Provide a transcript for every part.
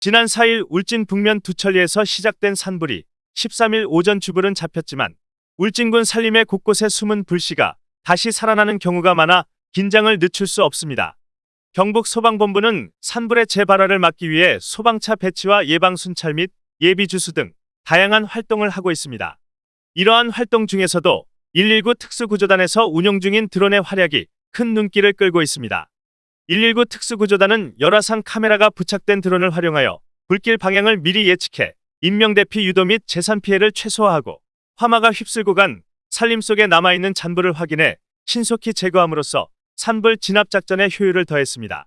지난 4일 울진 북면 두천리에서 시작된 산불이 13일 오전 주불은 잡혔지만 울진군 산림의 곳곳에 숨은 불씨가 다시 살아나는 경우가 많아 긴장을 늦출 수 없습니다. 경북 소방본부는 산불의 재발화를 막기 위해 소방차 배치와 예방 순찰 및 예비 주수 등 다양한 활동을 하고 있습니다. 이러한 활동 중에서도 119 특수구조단에서 운용 중인 드론의 활약이 큰 눈길을 끌고 있습니다. 119 특수구조단은 열화상 카메라가 부착된 드론을 활용하여 불길 방향을 미리 예측해 인명대피 유도 및 재산 피해를 최소화하고 화마가 휩쓸고 간 산림 속에 남아있는 잔불을 확인해 신속히 제거함으로써 산불 진압 작전의 효율을 더했습니다.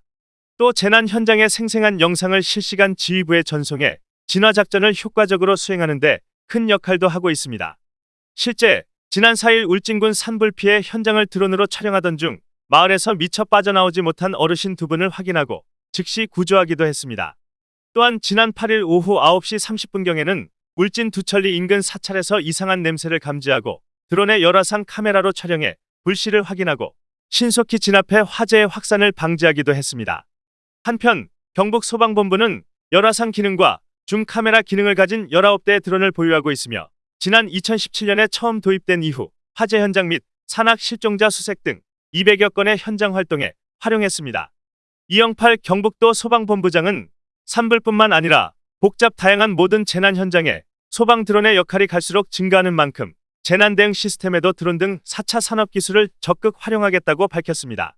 또 재난 현장의 생생한 영상을 실시간 지휘부에 전송해 진화 작전을 효과적으로 수행하는 데 큰 역할도 하고 있습니다. 실제 지난 4일 울진군 산불 피해 현장을 드론으로 촬영하던 중 마을에서 미처 빠져나오지 못한 어르신 두 분을 확인하고 즉시 구조하기도 했습니다. 또한 지난 8일 오후 9시 30분경에는 울진 두천리 인근 사찰에서 이상한 냄새를 감지하고 드론의 열화상 카메라로 촬영해 불씨를 확인하고 신속히 진압해 화재의 확산을 방지하기도 했습니다. 한편 경북 소방본부는 열화상 기능과 줌 카메라 기능을 가진 19대의 드론을 보유하고 있으며 지난 2017년에 처음 도입된 이후 화재 현장 및 산악 실종자 수색 등 200여 건의 현장 활동에 활용했습니다. 이영팔 경북도 소방본부장은 산불뿐만 아니라 복잡 다양한 모든 재난 현장에 소방 드론의 역할이 갈수록 증가하는 만큼 재난 대응 시스템에도 드론 등 4차 산업 기술을 적극 활용하겠다고 밝혔습니다.